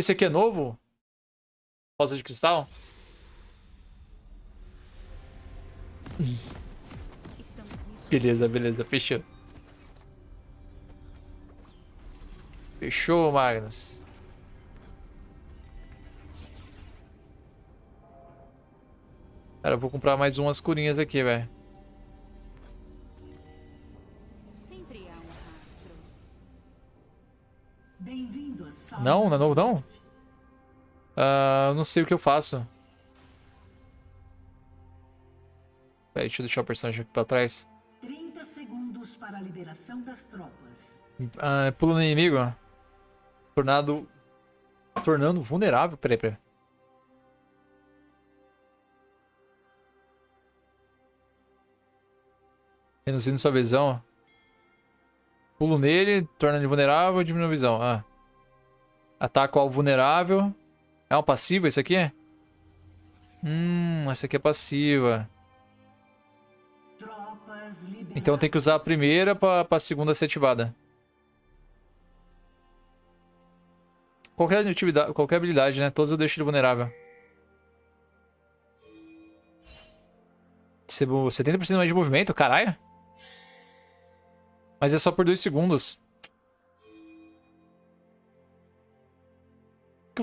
Esse aqui é novo? Rosa de cristal? Beleza, beleza, fechou. Fechou, Magnus. Cara, eu vou comprar mais umas curinhas aqui, velho. Não, não é novo não? Uh, não sei o que eu faço. Peraí, deixa eu deixar o personagem aqui pra trás. 30 segundos para a liberação das tropas. Uh, pula no inimigo. Tornado... Tornando vulnerável. Peraí, peraí. Reduzindo sua visão. Pulo nele, torna ele vulnerável, diminui a visão. Ah. Ataca o alvo vulnerável. É uma passiva isso aqui? Hum, essa aqui é passiva. Então tem que usar a primeira para a segunda ser ativada. Qualquer, atividade, qualquer habilidade, né? Todas eu deixo ele vulnerável. 70% mais de movimento? Caralho. Mas é só por 2 segundos.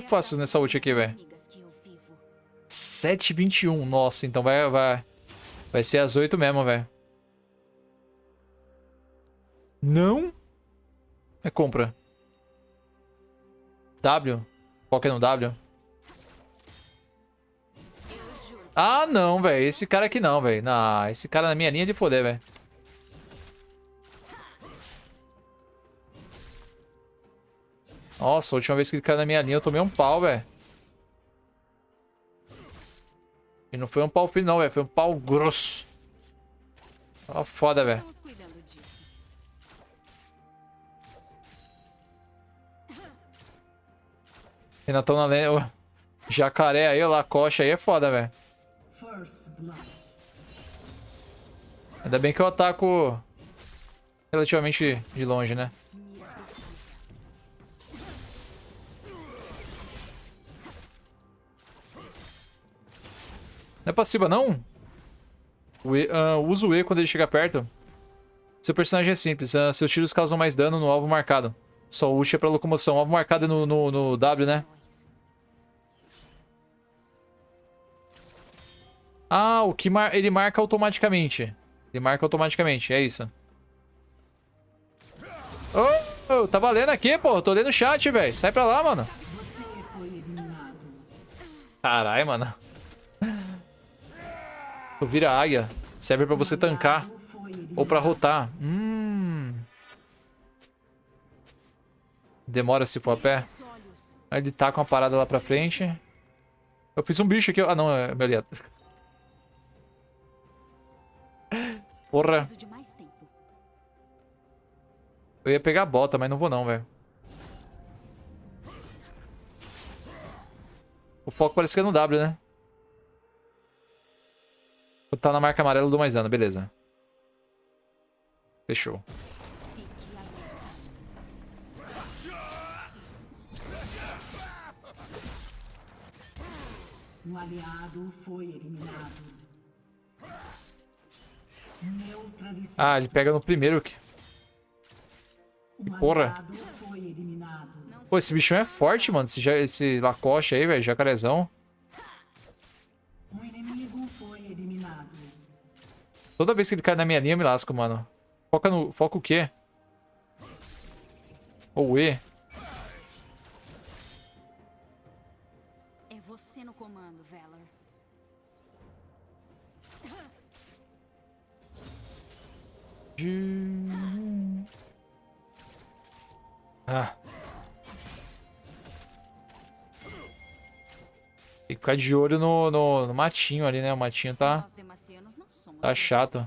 Que eu faço nessa ult aqui, velho? 7,21. Nossa, então vai, vai, vai ser as 8 mesmo, velho. Não? É compra. W? Qual que é no W? Ah, não, velho. Esse cara aqui não, velho. Não, esse cara na minha linha de foder, velho. Nossa, a última vez que ele caiu na minha linha eu tomei um pau, velho. E não foi um pau fino não, velho. Foi um pau grosso. Ó, foda, velho. Renatão na lenha. Jacaré aí, lá, coxa aí é foda, velho. Ainda bem que eu ataco relativamente de longe, né? Não é passiva, não? O e, uh, usa o E quando ele chega perto. Seu personagem é simples. Uh, seus tiros causam mais dano no alvo marcado. Só ult é pra locomoção. O alvo marcado é no, no, no W, né? Ah, o que mar ele marca automaticamente. Ele marca automaticamente, é isso. Oh, oh, tá valendo aqui, pô. Tô lendo o chat, velho. Sai pra lá, mano. Caralho, mano. Tu vira águia. Serve pra você tancar. Ou pra rotar. Hum. Demora se for a pé. Aí ele tá com a parada lá pra frente. Eu fiz um bicho aqui. Ah, não. É meu aliado. Porra. Eu ia pegar a bota, mas não vou não, velho. O foco parece que é no W, né? Tá na marca amarela, eu dou mais dano. Beleza. Fechou. Um aliado foi eliminado. Ah, ele pega no primeiro. Que porra. Pô, esse bichão é forte, mano. Esse, esse Lacoste aí, velho. Jacarezão. Toda vez que ele cai na minha linha, eu me lasco, mano. Foca no... Foca o quê? Ou E? É você no comando, Valor. Ah. Tem que ficar de olho no, no, no matinho ali, né? O matinho tá... Tá chato.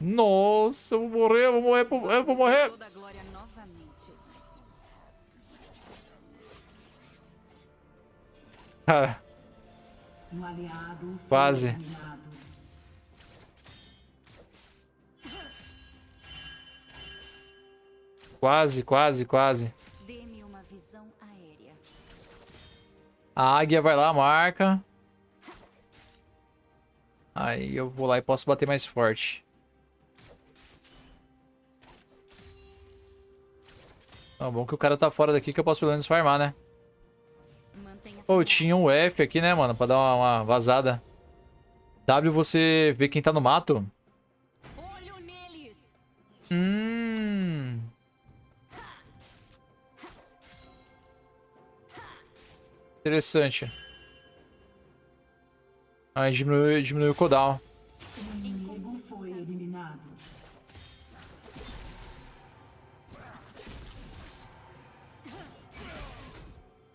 Nossa, eu vou morrer, eu vou morrer, eu vou morrer. Cara, Um aliado foi Quase. Quase, quase, quase. Dê-me uma visão aérea. A águia vai lá, marca. Aí eu vou lá e posso bater mais forte. Ah, bom que o cara tá fora daqui que eu posso pelo menos farmar, né? Pô, tinha um F aqui, né, mano? Pra dar uma, uma vazada. W, você vê quem tá no mato. Olho neles! Hum. Interessante. Aí diminui, diminui o cooldown. O eliminado.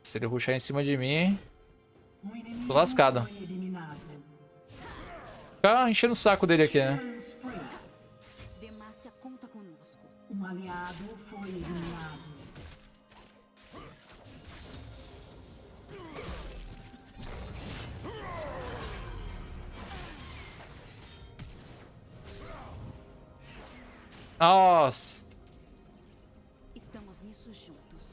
Se ele ruxar em cima de mim, Tô lascado. foi eliminado. fica enchendo o saco dele aqui, né? Nossa. Estamos nisso juntos.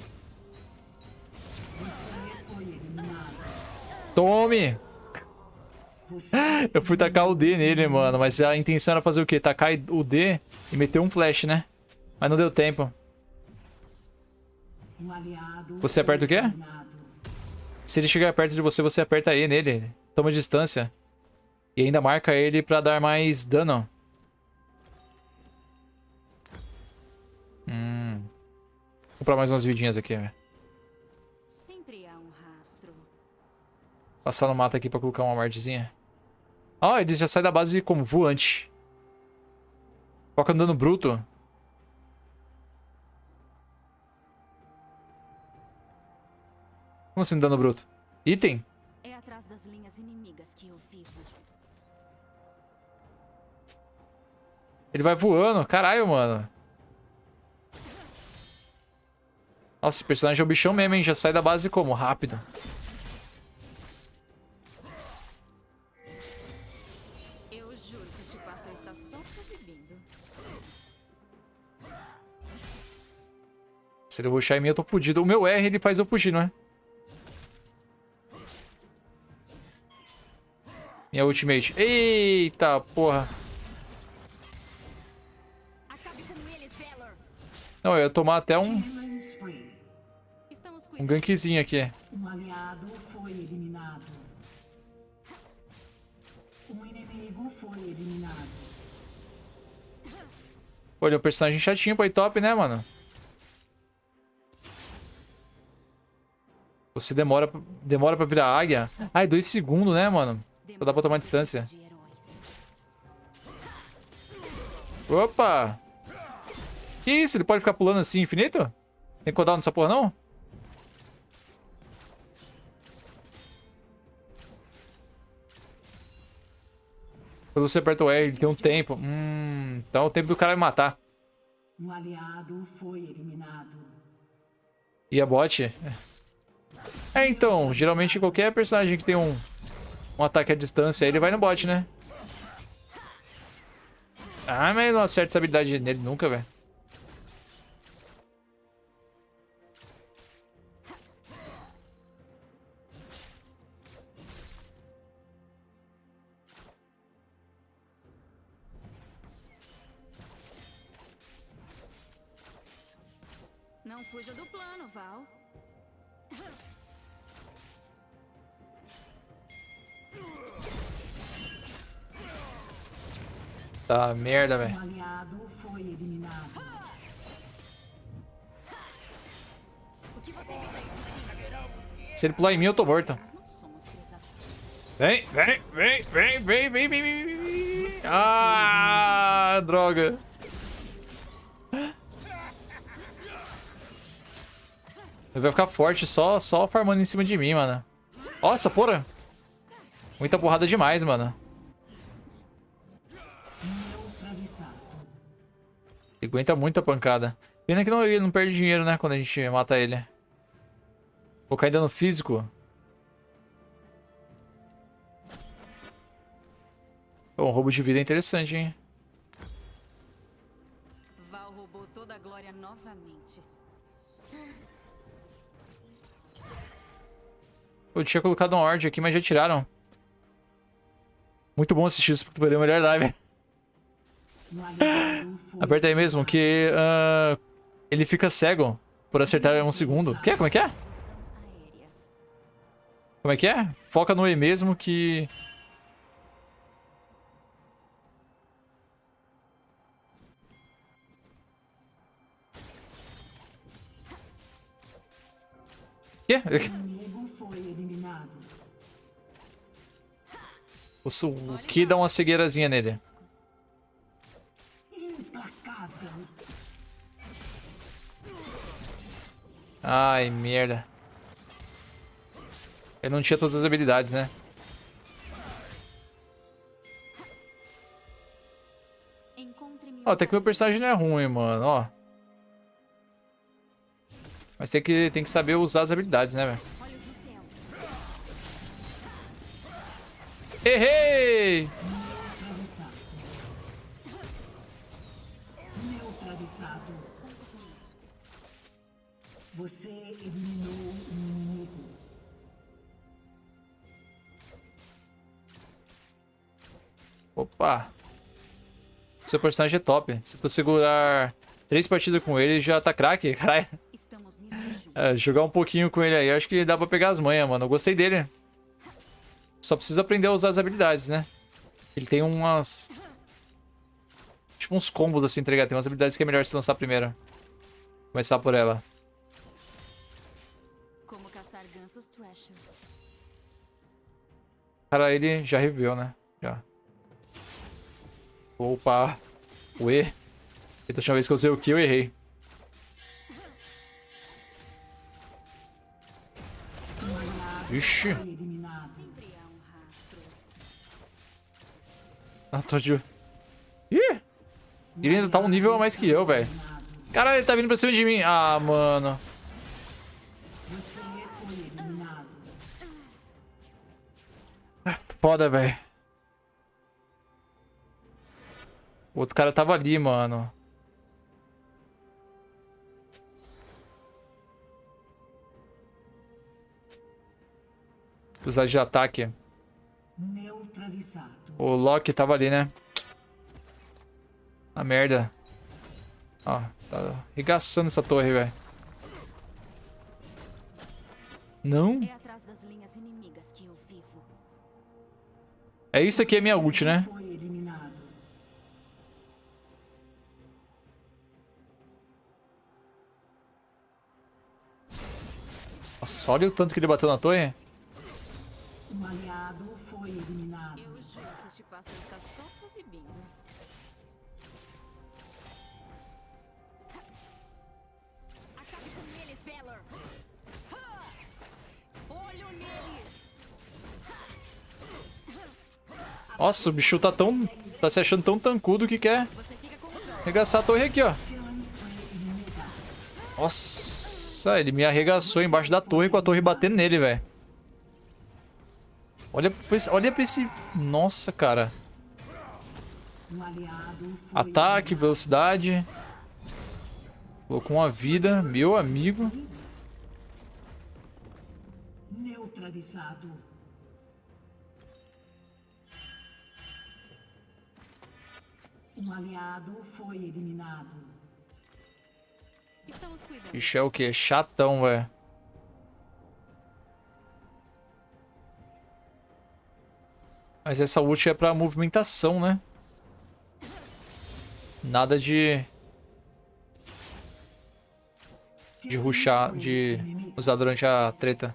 Tome! Eu fui tacar o D nele, mano. Mas a intenção era fazer o quê? Tacar o D e meter um flash, né? Mas não deu tempo. um aliado Você aperta o quê? Se ele chegar perto de você, você aperta E nele. Toma distância. E ainda marca ele pra dar mais dano. Hum. Vou comprar mais umas vidinhas aqui, rastro. Passar no mato aqui pra colocar uma martezinha. Ó, ele já sai da base como voante. Foca no dano bruto. Como assim dano bruto? Item? É atrás das linhas inimigas que eu vivo. Ele vai voando. Caralho, mano. Nossa, esse personagem é o bichão mesmo, hein? Já sai da base como? Rápido. Se ele rushar em mim, eu tô fudido. O meu R, ele faz eu fugir, não é? Minha ultimate. Eita, porra. Não, eu ia tomar até um, um gankzinho aqui. Um aliado foi eliminado. Um inimigo foi eliminado. Pô, ele é um personagem chatinho pra ir top, né, mano? Você demora, pra- demora pra virar águia. Ai, dois segundos, né, mano? Só dá pra tomar distância. Opa! Que isso? Ele pode ficar pulando assim infinito? Tem cooldown nessa porra, não? Quando você aperta o R, ele tem um tempo. Hum, então é o tempo do cara me matar. Um aliado foi eliminado. E a bot? É, então, geralmente qualquer personagem que tem um, um ataque à distância, ele vai no bot, né? Ah, mas não acerta essa habilidade nele nunca, velho. Merda, velho. Se ele pular em mim, eu tô morto. Então. Vem, vem, vem, vem, vem, vem, vem, vem. Ah, droga. Ele vai ficar forte só, só farmando em cima de mim, mano. Nossa, porra. Muita porrada demais, mano. Aguenta muito a pancada. Pena que não, ele não perde dinheiro, né? Quando a gente mata ele. Vou cair dano físico. Bom, roubo de vida é interessante, hein? Val roubou toda a glória novamente. Eu tinha colocado um Ord aqui, mas já tiraram. Muito bom assistir isso, porque tu perdeu a melhor dive. Aperta aí mesmo, que ah, ele fica cego por acertar um segundo. Que? Como é que é? Como é que é? Foca no E mesmo que... Que? o que dá uma cegueirazinha nele? Ai, merda. Ele não tinha todas as habilidades, né? Ó, até que meu personagem não é ruim, mano, ó. Mas tem que, tem que saber usar as habilidades, né, velho? Errei! Opa. Seu personagem é top. Se tu segurar três partidas com ele, já tá craque, caralho. É, jogar um pouquinho com ele aí, acho que dá pra pegar as manhas, mano. Eu gostei dele. Só precisa aprender a usar as habilidades, né? Ele tem umas... Tipo uns combos assim, tá ligado? Tem umas habilidades que é melhor se lançar primeiro. Começar por ela. Cara, ele já reviveu, né? Já. Opa. Ué. Eita, a última vez que eu usei o que eu errei. Ixi. Ah, tô de... Ih! Ele ainda tá um nível a mais que eu, velho. Caralho, ele tá vindo pra cima de mim. Ah, mano. Eliminado. Foda, velho. O outro cara tava ali, mano. Usar de ataque. O Loki tava ali, né? A merda. Ó, tá arregaçando essa torre, velho. Não? É. É isso aqui é minha ult, né? Nossa, olha o tanto que ele bateu na torre. Um aliado foi eliminado. Eu juro que este pássaro está só se exibindo. Acabe com eles, Valor! Olho neles! Nossa, o bicho tá tão... Tá se achando tão tancudo que quer arregaçar a torre aqui, ó. Nossa, ele me arregaçou embaixo da torre com a torre batendo nele, velho. Olha, olha pra esse... Nossa, cara. Ataque, velocidade. Colocou uma vida, meu amigo. neutralizado. Um aliado foi eliminado. Bicho é o quê? Chatão, velho. Mas essa ult é pra movimentação, né? Nada de... De ruxar, de usar durante a treta.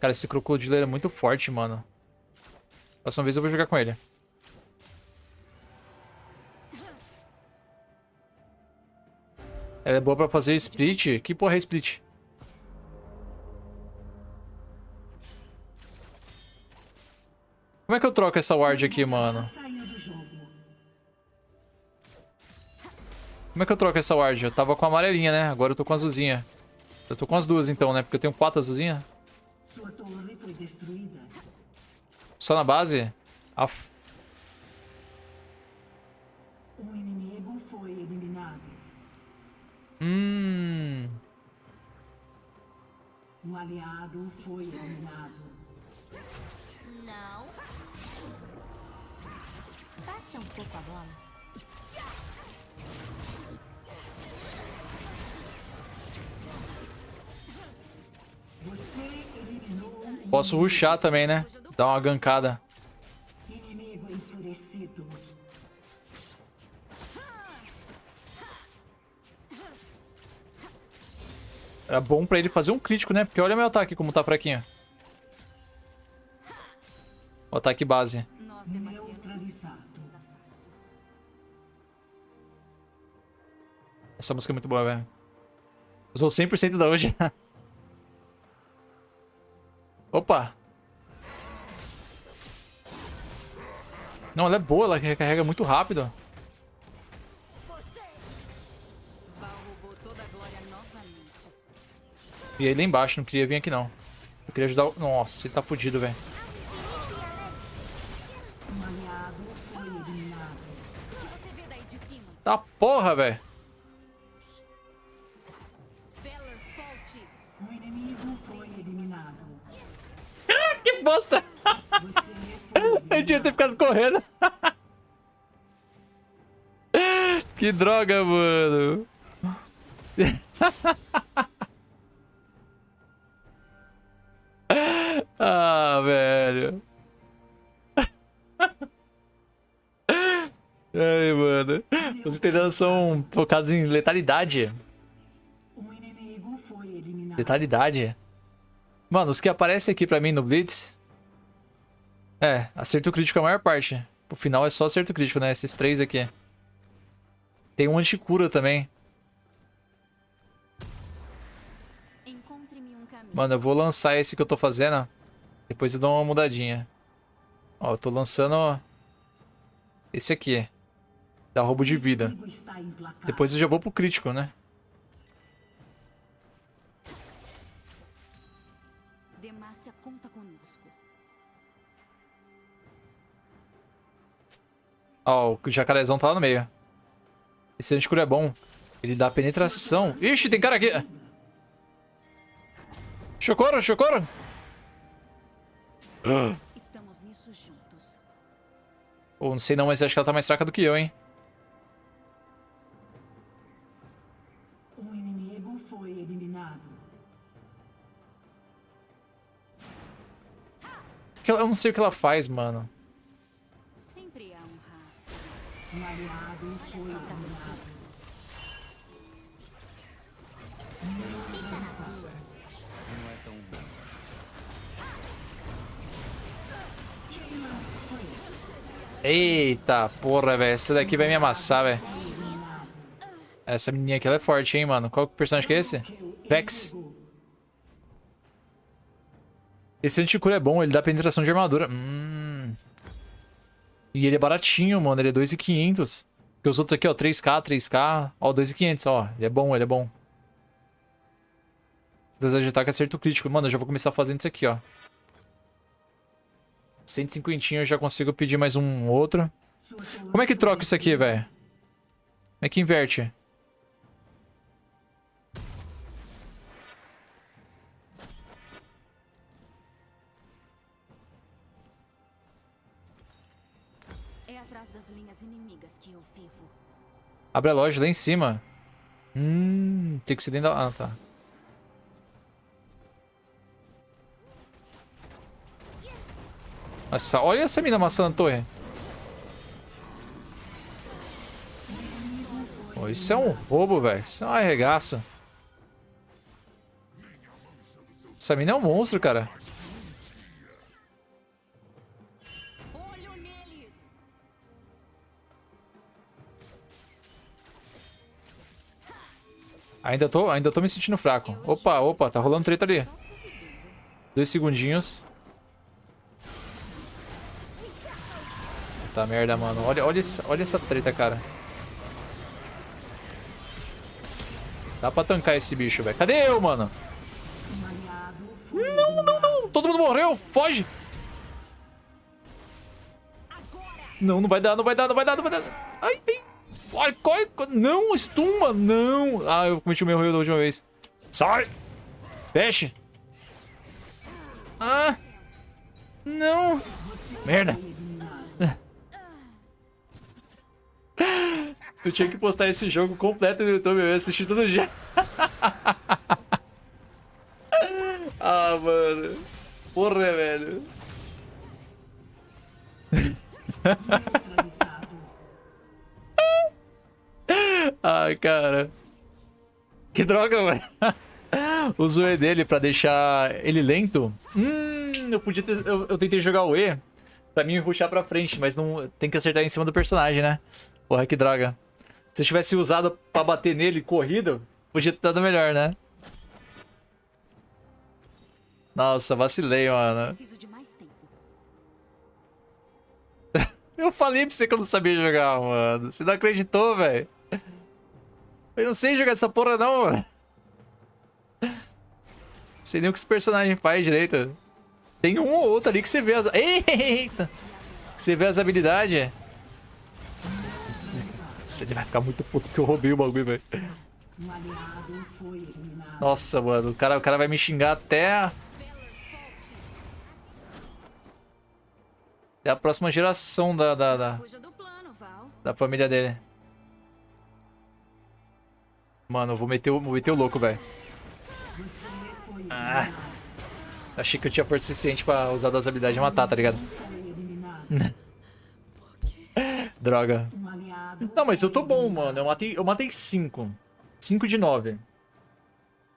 Cara, esse crocodilo é muito forte, mano. Próxima vez eu vou jogar com ele. Ela é boa pra fazer split? Que porra é split? Como é que eu troco essa ward aqui, mano? Como é que eu troco essa ward? Eu tava com a amarelinha, né? Agora eu tô com a azulzinha. Eu tô com as duas então, né? Porque eu tenho quatro azulzinhas. Só na base? Af. Um. Hum. Um aliado foi eliminado. Não. Baixa um pouco a bola. Você eliminou Posso ruxar também, né? Dar uma gankada. Era bom pra ele fazer um crítico, né? Porque olha meu ataque como tá fraquinho. O ataque base. Essa música é muito boa, velho. Usou 100% da hoje. Opa! Não, ela é boa, ela recarrega muito rápido. E aí lá embaixo, não queria vir aqui não. Eu queria ajudar o... Nossa, ele tá fudido, velho. Tá porra, velho. Eliminado. Que bosta! Eu devia ter ficado correndo. que droga, mano. Ah, velho. Ai, mano. Os italianos são focados em letalidade. Um. Letalidade. Mano, os que aparecem aqui pra mim no Blitz. É, acerto crítico é a maior parte. O final é só acerto crítico, né? Esses três aqui. Tem um anticura também. Mano, eu vou lançar esse que eu tô fazendo. Depois eu dou uma mudadinha. Ó, eu tô lançando esse aqui. Dá roubo de vida. Depois eu já vou pro crítico, né? Conta conosco. Ó, o jacarezão tá lá no meio. Esse anticura é bom. Ele dá penetração. Ixi, tem cara aqui. Chocoro, chocoro. Estamos nisso juntos. Pô, não sei não, mas acho que ela tá mais fraca do que eu, hein? Inimigo foi eliminado. Que ela- Eu não sei o que ela faz, mano. Sempre há um rastro. Um aliado foi eliminado. Eita, porra, velho. Essa daqui vai me amassar, velho. Essa menininha aqui, ela é forte, hein, mano. Qual personagem que é esse? Vex. Esse anticura é bom, ele dá penetração de armadura. Hum. E ele é baratinho, mano. Ele é 2,500. Porque os outros aqui, ó, 3k, 3k. Ó, 2,500, ó. Ele é bom, ele é bom. Desejo de ataque acerto crítico. Mano, eu já vou começar fazendo isso aqui, ó. 150 eu já consigo pedir mais um outro. Como é que troca isso aqui, velho? Como é que inverte? É atrás das linhas inimigas que eu vivo. Abre a loja lá em cima. Hum, tem que ser dentro da... Ah, tá. Nossa, olha essa mina amassando a torre. Pô, isso é um roubo, velho. Isso é um arregaço. Essa mina é um monstro, cara. Ainda tô, ainda tô me sentindo fraco. Opa, opa, tá rolando treta ali. Dois segundinhos. Tá merda, mano. Olha, olha, essa, olha essa treta, cara. Dá pra tancar esse bicho, velho. Cadê eu, mano? Não, não, não. morreu! Foge! Não, não vai dar, não vai dar, não vai dar, não vai dar. Ai, ai. Ai, corre, corre. Não, estuma, não. Ah, eu cometi o meu erro da última vez. Sai! Feche! Ah! Não! Merda! Eu tinha que postar esse jogo completo no YouTube, eu ia assistir todo dia. ah, mano. Porra, velho. Neutralizado. Ai, cara. Que droga, mano. Uso o E dele pra deixar ele lento. Hum, eu podia ter, eu, eu tentei jogar o E pra mim ruxar pra frente, mas não tem que acertar em cima do personagem, né? Porra, que droga. Se eu tivesse usado pra bater nele corrida, podia ter dado melhor, né? Nossa, vacilei, mano. Eu falei pra você que eu não sabia jogar, mano. Você não acreditou, velho. Eu não sei jogar essa porra, não, mano. Não sei nem o que esse personagem faz direito. Tem um ou outro ali que você vê as... Eita! Que você vê as habilidades. Nossa, ele vai ficar muito puto que eu roubei o bagulho, velho. Nossa, mano. O cara, o cara vai me xingar até... Até a próxima geração da, da, da, da família dele. Mano, eu vou meter o, vou meter o louco, velho. Ah. Achei que eu tinha força suficiente pra usar das habilidades de matar, tá ligado? Droga. Não, mas eu tô bom, mano. Eu matei, eu matei 5. 5 de 9.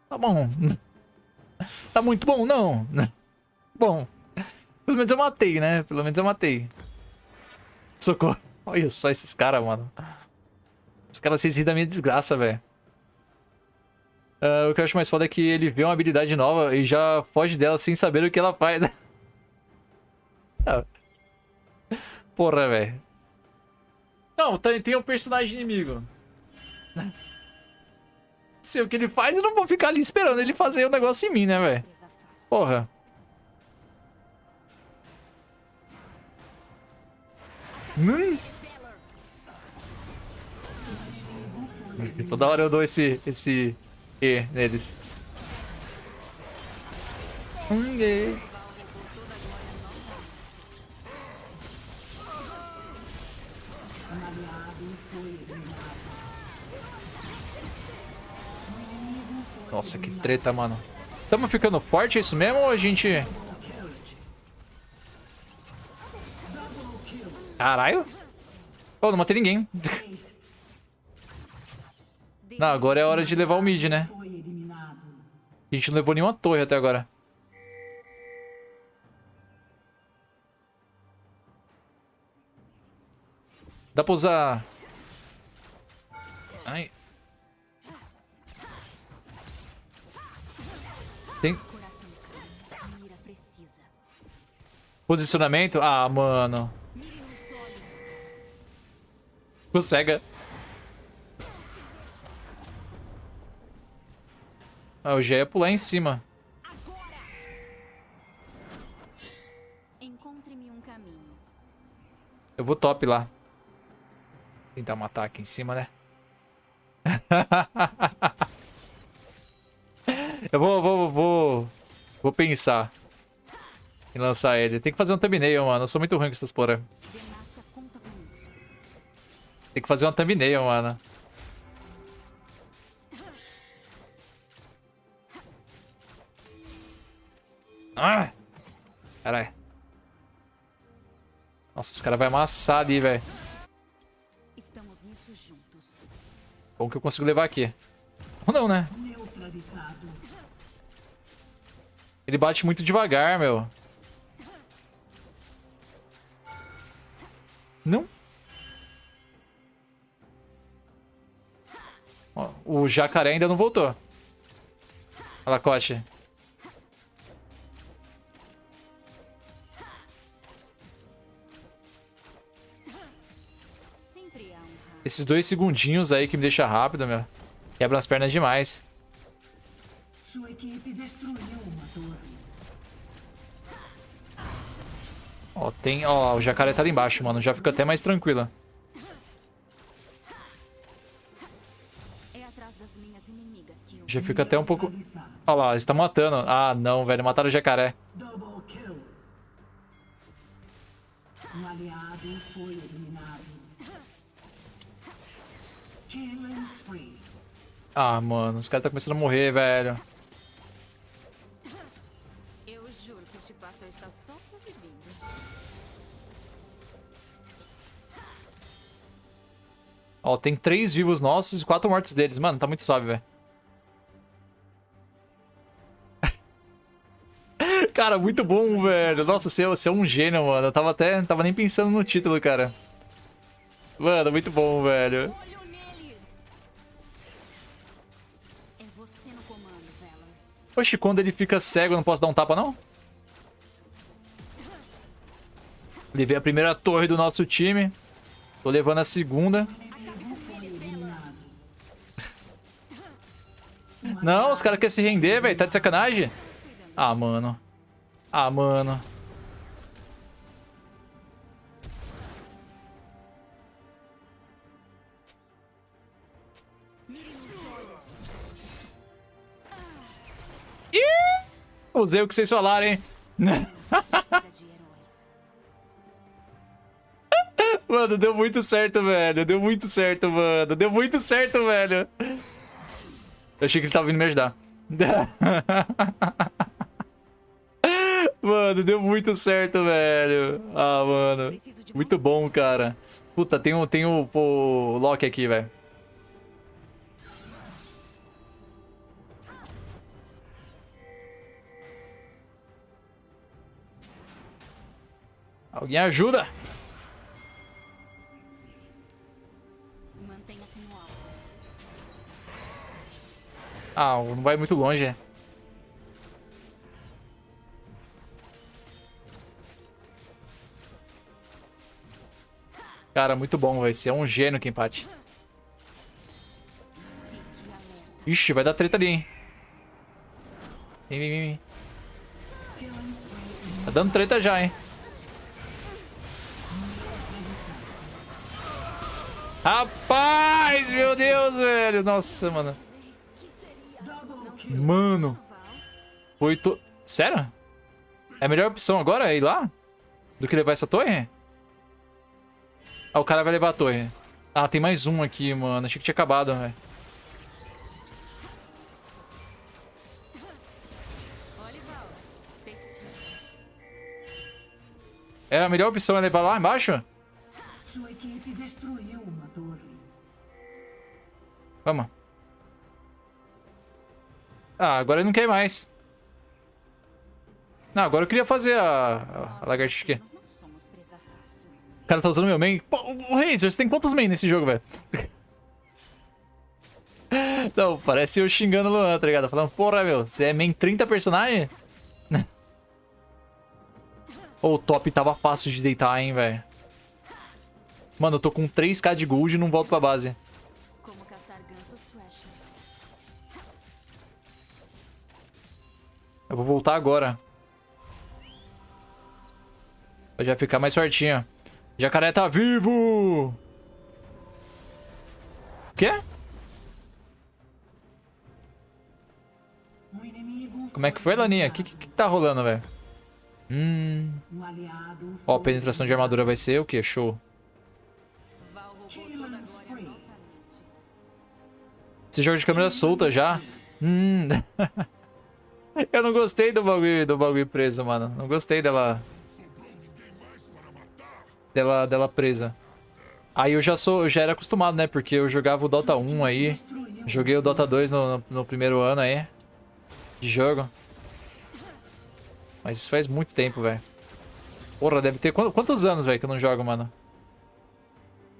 Tá bom. Tá muito bom, não. Bom. Pelo menos eu matei, né? Pelo menos eu matei. Socorro. Olha só esses caras, mano. Os caras se da minha desgraça, velho. Ah, o que eu acho mais foda é que ele vê uma habilidade nova e já foge dela sem saber o que ela faz. né? Porra, velho. Não, tem, tem um personagem inimigo. Sei o que ele faz, eu não vou ficar ali esperando ele fazer o negócio em mim, né, velho? Porra. Hum. Toda hora eu dou esse, esse E neles. Hum, E. Nossa, que treta, mano. Tamo ficando forte, é isso mesmo? Ou a gente... Caralho. Pô, não matei ninguém. Não, agora é hora de levar o mid, né? A gente não levou nenhuma torre até agora. Dá pra usar... Ai. Posicionamento? Ah, mano. Cega. Ah, eu já ia pular em cima. Agora! Encontre-me um caminho. Eu vou top lá. Tentar matar aqui em cima, né? eu vou, vou, vou, vou pensar em lançar ele. Tem que fazer um thumbnail, mano. Eu sou muito ruim com essas porra. Tem que fazer uma thumbnail, mano. Ah! Caralho. Nossa, os caras vão amassar ali, velho. Bom que eu consigo levar aqui. Ou não, né? Ele bate muito devagar, meu. Não. Ó, o jacaré ainda não voltou. Olha lá, Coche. Sempre há raio. Esses dois segundinhos aí que me deixa rápido, meu. Quebra as pernas demais. Sua equipe destruiu uma Ó, tem... Ó, o jacaré tá ali embaixo, mano. Já fica até mais tranquila. Já fica até um pouco... Ó lá, eles estão matando. Ah, não, velho. Mataram o jacaré. Ah, mano. Os caras estão começando a morrer, velho. Ó, tem três vivos nossos e quatro mortos deles. Mano, tá muito suave, velho. cara, muito bom, velho. Nossa, você, é- você é um gênio, mano. Eu tava até... Tava nem pensando no título, cara. Mano, muito bom, velho. É. Oxe, quando ele fica cego, eu não posso dar um tapa, não? Levei a primeira torre do nosso time. Tô levando a segunda. Não, os caras querem se render, velho. Tá de sacanagem? Ah, mano. Ah, mano. Ih! Usei o que vocês falaram, hein? Mano, deu muito certo, velho. Deu muito certo, mano. Deu muito certo, velho. Eu achei que ele tava vindo me ajudar. Mano, deu muito certo, velho. Ah, mano. Muito bom, cara. Puta, tem tem o, o Loki aqui, velho. Alguém ajuda? Ah, não vai muito longe. é. Cara, muito bom, vai ser um gênio que empate. Ixi, vai dar treta ali, hein. Vem, vem, vem. Tá dando treta já, hein. Rapaz, meu Deus, velho. Nossa, mano. Mano. Foi to... Sério? É a melhor opção agora é ir lá? Do que levar essa torre? Ah, o cara vai levar a torre. Ah, tem mais um aqui, mano. Achei que tinha acabado, velho. Era a melhor opção é levar lá embaixo? Sua equipe destruiu uma torre. Vamos. Ah, agora ele não quer mais. Não, agora eu queria fazer a, a lagartixa aqui. O cara tá usando meu main. Pô, o Razer, você tem quantos main nesse jogo, velho? Não, parece eu xingando o Luan, tá ligado? Falando, porra, meu, você é main 30 personagem? Ô, o top tava fácil de deitar, hein, velho. Mano, eu tô com 3k de gold e não volto pra base. Eu vou voltar agora. Pra já ficar mais fortinho. Jacaré tá vivo! O quê? Como é que foi, Laninha? O que, que, que tá rolando, velho? Hum... Um Ó, foi penetração de armadura vai ser o quê? Show. A. Esse jogo de câmera solta já. Hum... Eu não gostei do bagulho, do bagulho preso, mano. Não gostei dela... Dela, dela presa. Aí eu já sou, já era acostumado, né? Porque eu jogava o Dota 1 aí. Joguei o Dota 2 no, no, no primeiro ano aí. De jogo. Mas isso faz muito tempo, velho. Porra, deve ter... Quantos anos, velho, que eu não jogo, mano?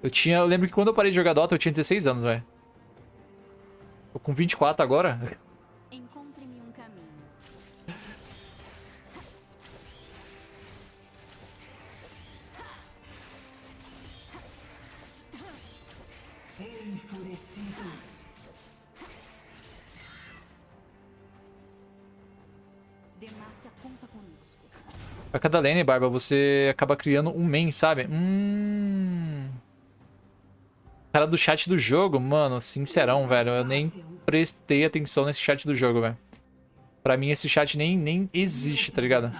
Eu tinha... Eu lembro que quando eu parei de jogar Dota, eu tinha 16 anos, velho. Tô com 24 agora. Demacia conta conosco. Pra cada lane, Barba, você acaba criando um main, sabe? Hum. Cara do chat do jogo, mano, sincerão, velho. Eu nem prestei atenção nesse chat do jogo, velho. Pra mim, esse chat nem, nem existe, tá ligado?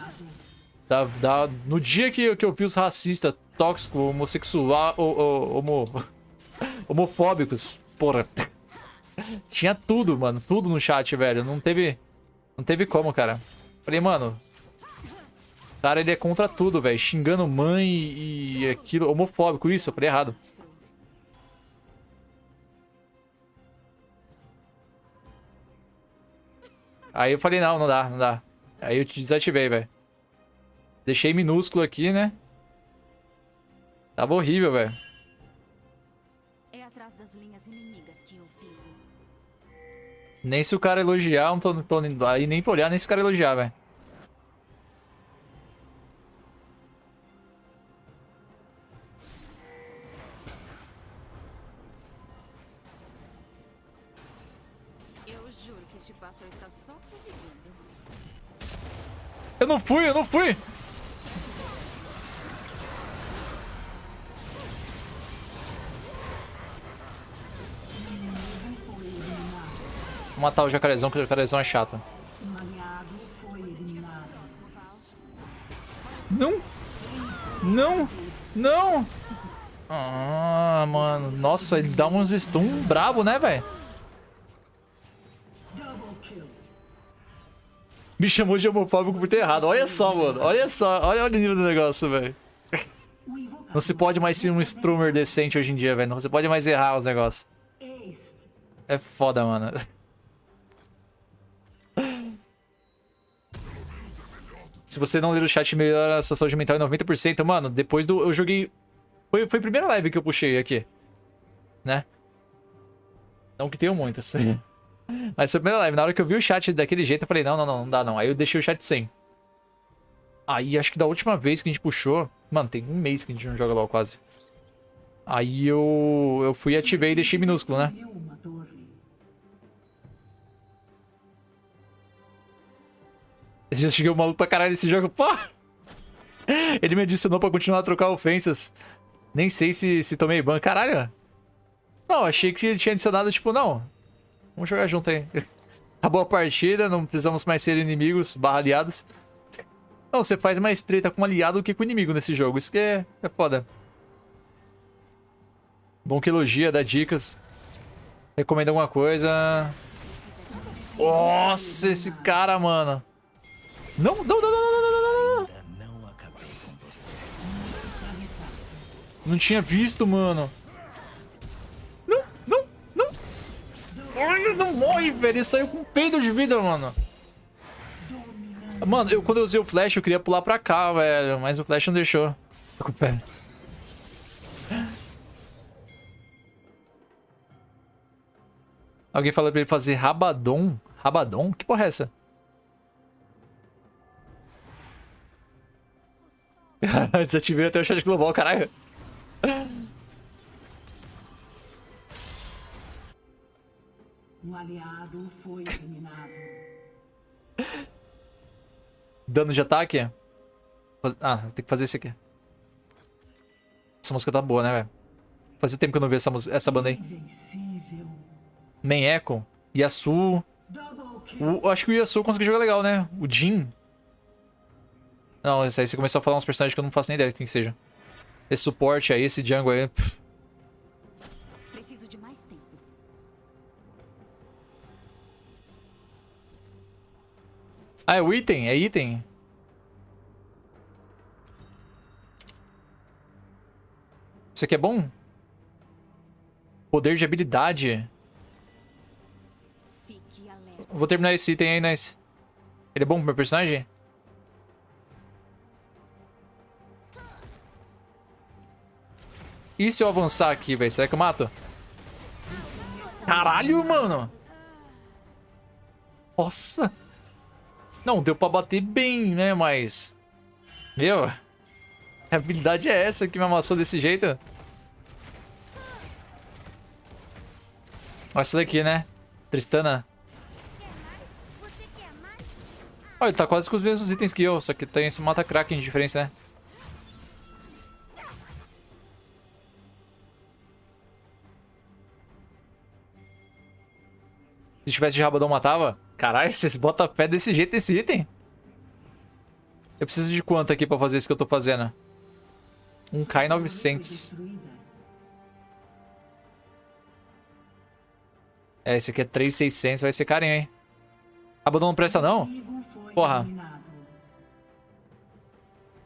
Da, da, no dia que, que eu vi os racistas, tóxicos, homossexual, o, o, homo, homofóbicos, porra. Tinha tudo, mano. Tudo no chat, velho. Não teve. Não teve como, cara. Falei, mano. O cara, ele é contra tudo, velho. Xingando mãe e, e aquilo. Homofóbico, isso. Eu falei errado. Aí eu falei, não, não dá, não dá. Aí eu te desativei, velho. Deixei minúsculo aqui, né? Tava horrível, velho. Nem se o cara elogiar, não tô, não tô aí nem pra olhar, nem se o cara elogiar, velho. Eu juro que este pássaro está só se exibindo. Eu não fui, eu não fui! Vou matar o jacarezão, que o jacarezão é chato. Não! Não! Não! Ah, mano. Nossa, ele dá uns stun brabo, né, velho? Me chamou de homofóbico por ter errado. Olha só, mano. Olha só. Olha, olha o nível do negócio, velho. Não se pode mais ser um strummer decente hoje em dia, velho. Não se pode mais errar os negócios. É foda, mano. Se você não ler o chat, melhora a sua saúde mental em 90%. Mano, depois do... Eu joguei... Foi, foi a primeira live que eu puxei aqui. Né? Não que tenham muitas. Mas foi a primeira live. Na hora que eu vi o chat daquele jeito, eu falei, não, não, não, não dá não. Aí eu deixei o chat sem. Aí, acho que da última vez que a gente puxou... Mano, tem um mês que a gente não joga LoL quase. Aí eu... Eu fui, ativei e deixei minúsculo, né? Esse já cheguei maluco pra caralho nesse jogo. Pô! Ele me adicionou pra continuar a trocar ofensas. Nem sei se, se tomei ban. Caralho. Não, achei que ele tinha adicionado, tipo, não. Vamos jogar junto aí. Acabou a partida, não precisamos mais ser inimigos barra aliados. Não, você faz mais treta com um aliado do que com inimigo nesse jogo. Isso que é, é foda. Bom que elogia, dá dicas. Recomenda alguma coisa. Nossa, esse cara, mano. Não, não, não, não, não, não, não, não. Não tinha visto, mano. Não, não, não. Ai, não morre, velho. Ele saiu com peido de vida, mano. Mano, eu, quando eu usei o flash, eu queria pular pra cá, velho. Mas o flash não deixou. Tô com o pé. Alguém falou pra ele fazer rabadon. Rabadon? Que porra é essa? Desativei até o chat global, caralho. Um aliado foi eliminado. Dano de ataque? Ah, tem que fazer esse aqui. Essa música tá boa, né, velho? Fazia tempo que eu não vi essa, essa banda aí. Man Echo, Yasuo. O, acho que o Yasuo conseguiu jogar legal, né? O Jin. Não, esse aí você começou a falar uns personagens que eu não faço nem ideia de quem que seja. Esse suporte aí, esse jungle aí. pff. Preciso de mais tempo. Ah, é o item? É item? Isso aqui é bom? Poder de habilidade. Vou terminar esse item aí, nice. Ele é bom pro meu personagem? E se eu avançar aqui, velho? Será que eu mato? Caralho, mano! Nossa! Não, deu pra bater bem, né? Mas... Meu... A habilidade é essa que me amassou desse jeito? Olha essa daqui, né? Tristana. Olha, ele tá quase com os mesmos itens que eu, só que tem esse mata-kraken de diferença, né? Se tivesse de rabadão, matava? Caralho, vocês botam fé desse jeito nesse item? Eu preciso de quanto aqui pra fazer isso que eu tô fazendo? Um K e 900. Destruída. É, esse aqui é 3,600, vai ser carinho, hein? Rabadão não presta não? Porra.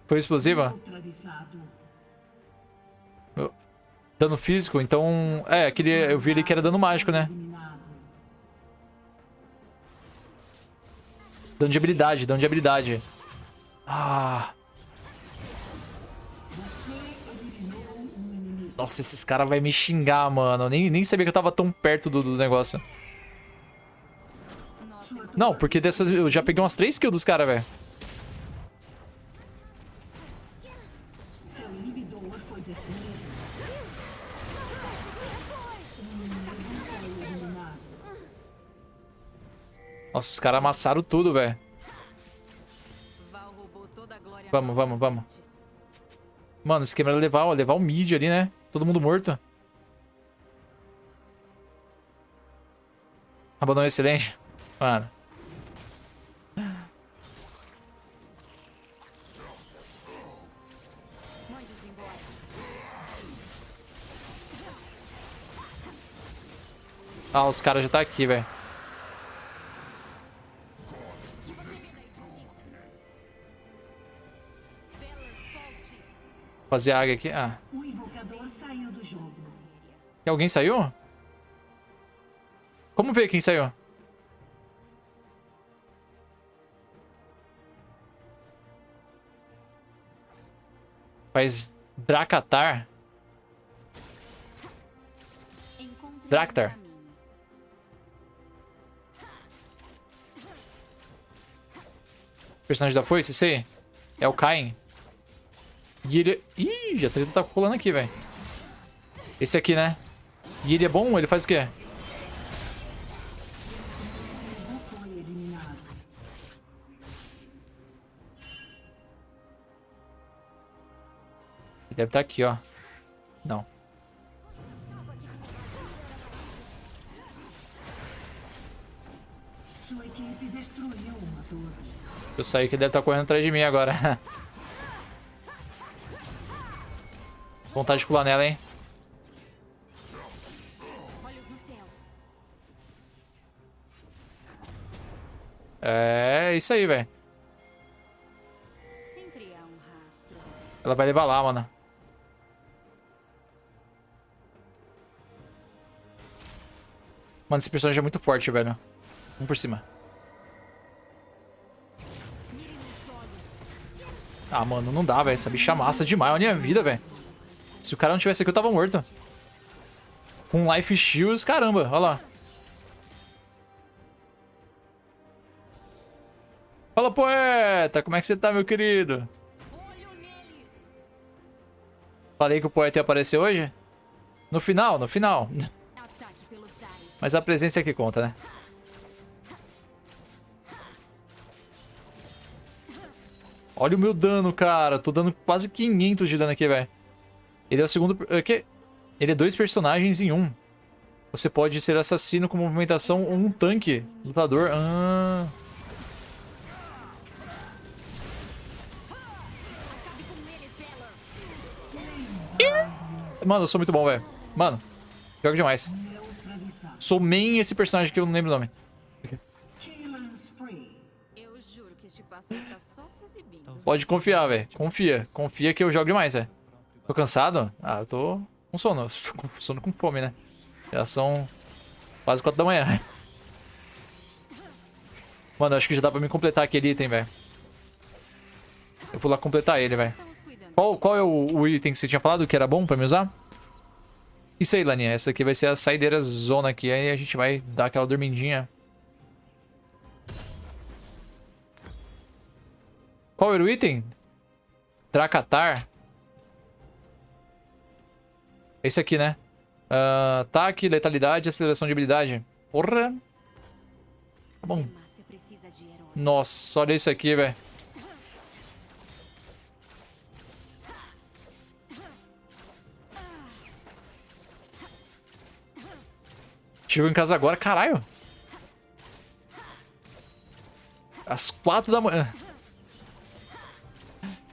Foi explosiva? Dano físico, então... É, aquele, eu vi ali que era dano mágico, né? Dano de habilidade, dano de habilidade. Ah... Nossa, esses caras vão me xingar, mano. Eu nem, nem sabia que eu tava tão perto do, do negócio. Não, porque dessas... Eu já peguei umas 3 kills dos caras, velho. Nossa, os caras amassaram tudo, velho. Vamos, vamos, vamos. Mano, o esquema era levar, ó, levar o mid ali, né? Todo mundo morto. Abandono excelente. Mano. Ah, os caras já tá aqui, velho. Fazer águia aqui. Ah. O invocador saiu do jogo. E alguém saiu? Como ver quem saiu? Faz Dracatar. Caminho. Personagem da foice, esse aí? É o Kain. E ele... Ih, a treta tá pulando aqui, velho. Esse aqui, né? E ele é bom? Ele faz o quê? Ele deve estar aqui, ó. Não. Sua equipe destruiu uma torre. Eu saí que ele deve estar correndo atrás de mim agora. Vontade de pular nela, hein? É isso aí, velho. Ela vai levar lá, mano. Mano, esse personagem é muito forte, velho. Vamos por cima. Ah, mano, não dá, velho. Essa bicha massa demais. Olha a minha vida, velho. Se o cara não tivesse aqui, eu tava morto. Com life shields, caramba. Olha lá. Fala, poeta. Como é que você tá, meu querido? Falei que o poeta ia aparecer hoje? No final, no final. Mas a presença é que conta, né? Olha o meu dano, cara. Tô dando quase 500 de dano aqui, velho. Ele é o segundo... é que- Ele é dois personagens em um. Você pode ser assassino com movimentação ou um tanque. Lutador. Ah. Mano, eu sou muito bom, velho. Mano, joga demais. Sou main esse personagem que eu não lembro o nome. Pode confiar, velho. Confia. Confia que eu jogo demais, velho. Tô cansado? Ah, eu tô com sono. Com sono com fome, né? Já são quase 4 da manhã. Mano, acho que já dá pra me completar aquele item, velho. Eu vou lá completar ele, velho. Qual, qual é o, o item que você tinha falado que era bom pra me usar? Isso aí, Laninha. Essa aqui vai ser a saideira zona aqui. Aí a gente vai dar aquela dormidinha. Qual era o item? Dracatar. Esse aqui, né? Ah, ataque, letalidade aceleração de habilidade. Porra. Tá bom. Nossa, olha isso aqui, velho. Chegou em casa agora, caralho. Às quatro da manhã.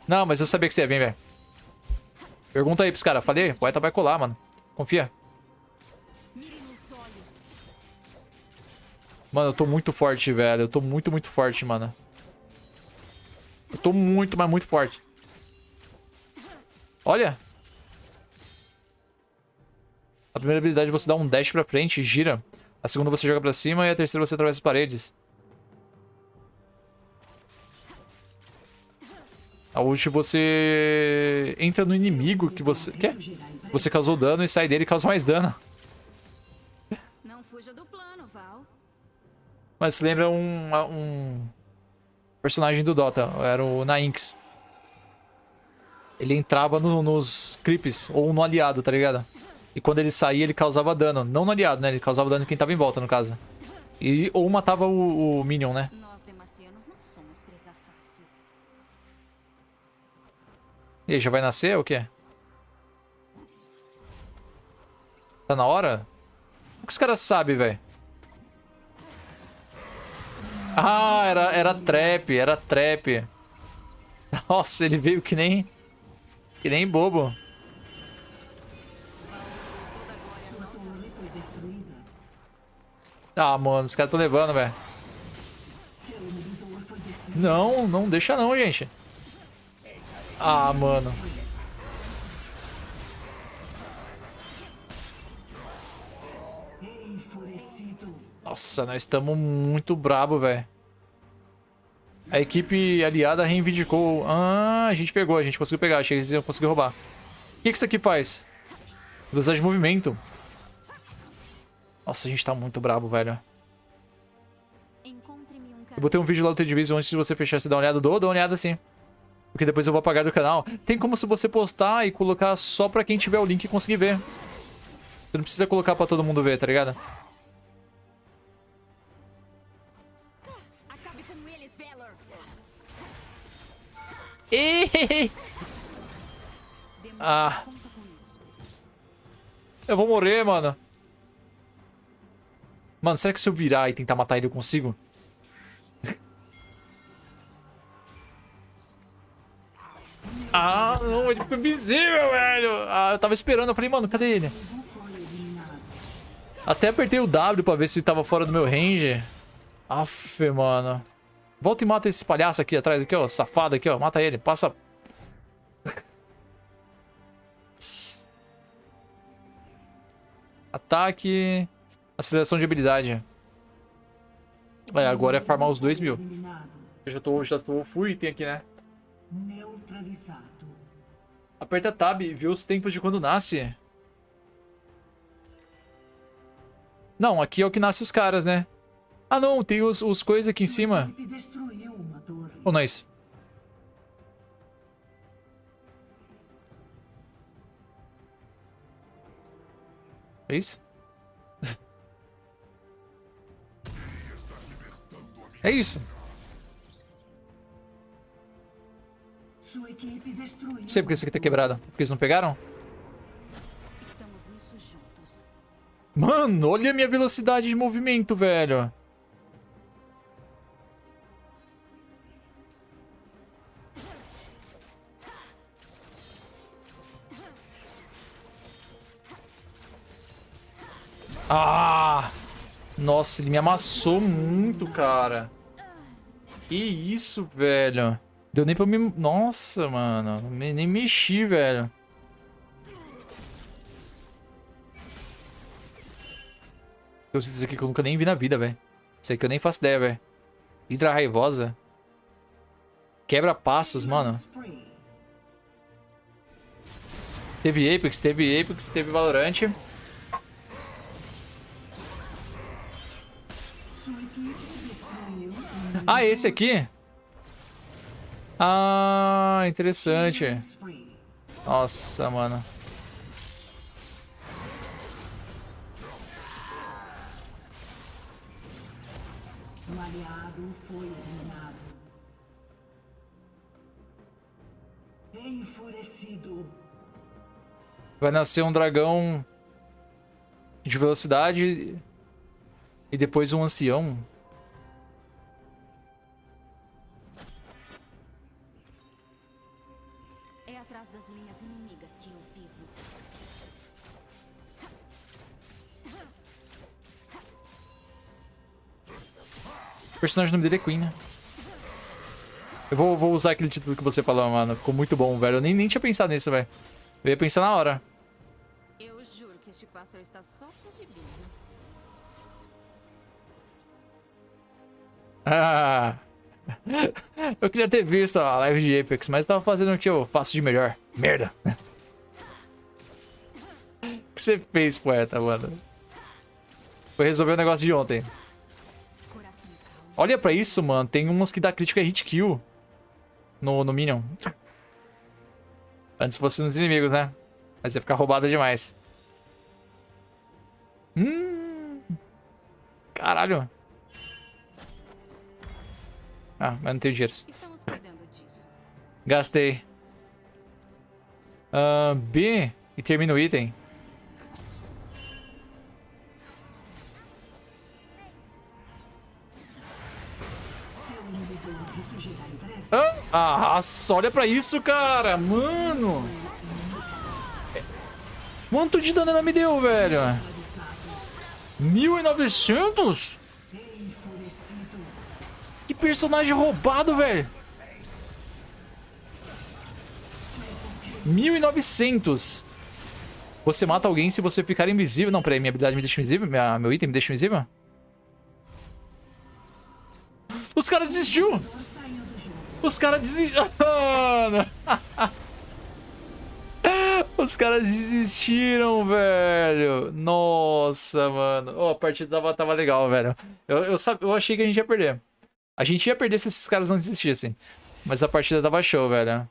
Não, mas eu sabia que você ia vir, velho. Pergunta aí pros caras. Falei, o poeta vai colar, mano. Confia. Mano, eu tô muito forte, velho. Eu tô muito, muito forte, mano. Eu tô muito, mas muito forte. Olha. A primeira habilidade você dá um dash pra frente e gira. A segunda você joga pra cima e a terceira você atravessa paredes. A última você entra no inimigo que você quer. Você causou dano e sai dele e causa mais dano. Não fuja do plano, Val. Mas se lembra um, um personagem do Dota, era o Nainx. Ele entrava no- nos creeps, ou no aliado, tá ligado? E quando ele saía, ele causava dano. Não no aliado, né? Ele causava dano em quem tava em volta, no caso. E, ou matava o, o Minion, né demacianos não somos presa fácil. E aí, já vai nascer ou o quê? Tá na hora? O que os caras sabem, velho? Ah, era, era trap, era trap. Nossa, ele veio que nem... Que nem bobo. Ah, mano, os caras tão levando, velho. Não, não deixa não, gente. Ah, mano. Nossa, nós estamos muito brabo, velho. A equipe aliada reivindicou. Ah, a gente pegou, a gente conseguiu pegar. Achei que eles iam conseguir roubar. O que, que isso aqui faz? Velocidade de movimento. Nossa, a gente tá muito brabo, velho. Eu botei um vídeo lá do T-Division antes de você fechar. Você dá uma olhada? Dou, dá uma olhada sim. Porque depois eu vou apagar do canal. Tem como se você postar e colocar só pra quem tiver o link conseguir ver. Você não precisa colocar pra todo mundo ver, tá ligado? Ah. Eu vou morrer, mano. Mano, será que se eu virar e tentar matar ele eu consigo? Ah, não, ele ficou invisível, velho. Ah, eu tava esperando, eu falei, mano, cadê ele? Até apertei o W pra ver se tava fora do meu range. Aff, mano. Volta e mata esse palhaço aqui atrás, aqui, ó. Safado aqui, ó. Mata ele. Passa. Ataque. Aceleração de habilidade. É, agora é farmar os 2 mil. Eu já tô, já tô full item aqui, né? Neutralizado. Aperta Tab e vê os tempos de quando nasce. Não, aqui é o que nasce os caras, né? Ah, não, tem os, os coisas aqui em cima. Ou não é isso? É isso? É isso. Não sei porque esse aqui tá quebrado. Porque eles não pegaram? Estamos nisso juntos. Mano, olha a minha velocidade de movimento, velho. Ah! Nossa, ele me amassou muito, cara. Que isso, velho. Deu nem pra me... Nossa, mano. Nem mexi, velho. Eu sei dizer aqui que eu nunca nem vi na vida, velho. Isso aí que eu nem faço ideia, velho. Hidra raivosa. Quebra passos, mano. Teve Apex, teve Apex, teve Valorant. Ah, esse aqui? Ah, interessante. Nossa, mano. Um aliado foi eliminado. Enfurecido. Vai nascer um dragão de velocidade e depois um ancião. O personagem nome dele é Queen, né? Eu vou, vou usar aquele título que você falou, mano. Ficou muito bom, velho. Eu nem, nem tinha pensado nisso, velho. Eu ia pensar na hora. Eu juro que este pássaro está só se exibindo. Ah. Eu queria ter visto a live de Apex, mas eu tava fazendo o que eu faço de melhor. Merda. O que você fez, poeta, mano? Foi resolver o negócio de ontem. Olha pra isso, mano. Tem umas que dá crítica hit kill no, no Minion. Antes fosse nos inimigos, né? Mas ia ficar roubada demais. Hum. Caralho. Ah, mas não tenho dinheiro. Gastei. Ah, B e termina o item. Ah, nossa, olha pra isso, cara. Mano. Quanto de dano ela me deu, velho? 1900? Enfurecido. Que personagem roubado, velho. 1900. Você mata alguém se você ficar invisível. Não, peraí, minha habilidade me deixa invisível? Minha, meu item me deixa invisível? Os caras desistiu! Os caras desistiram. Os caras desistiram, velho. Nossa, mano. Oh, a partida tava, tava legal, velho. Eu, eu, eu achei que a gente ia perder. A gente ia perder se esses caras não desistissem. Mas a partida tava show, velho.